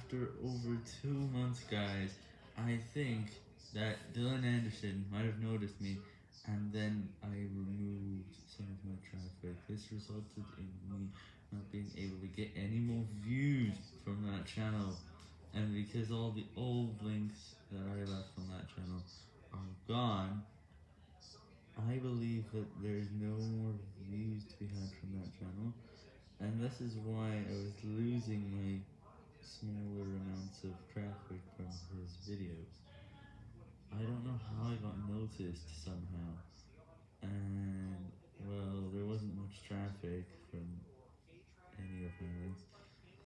after over two months, guys, I think that Dylan Anderson might have noticed me, and then I removed some of my traffic. This resulted in me not being able to get any more views from that channel, and because all the old links that I left on that channel are gone, I believe that there's no more views to be had from that channel, and this is why I was losing I got noticed somehow, and, well, there wasn't much traffic from any of my links.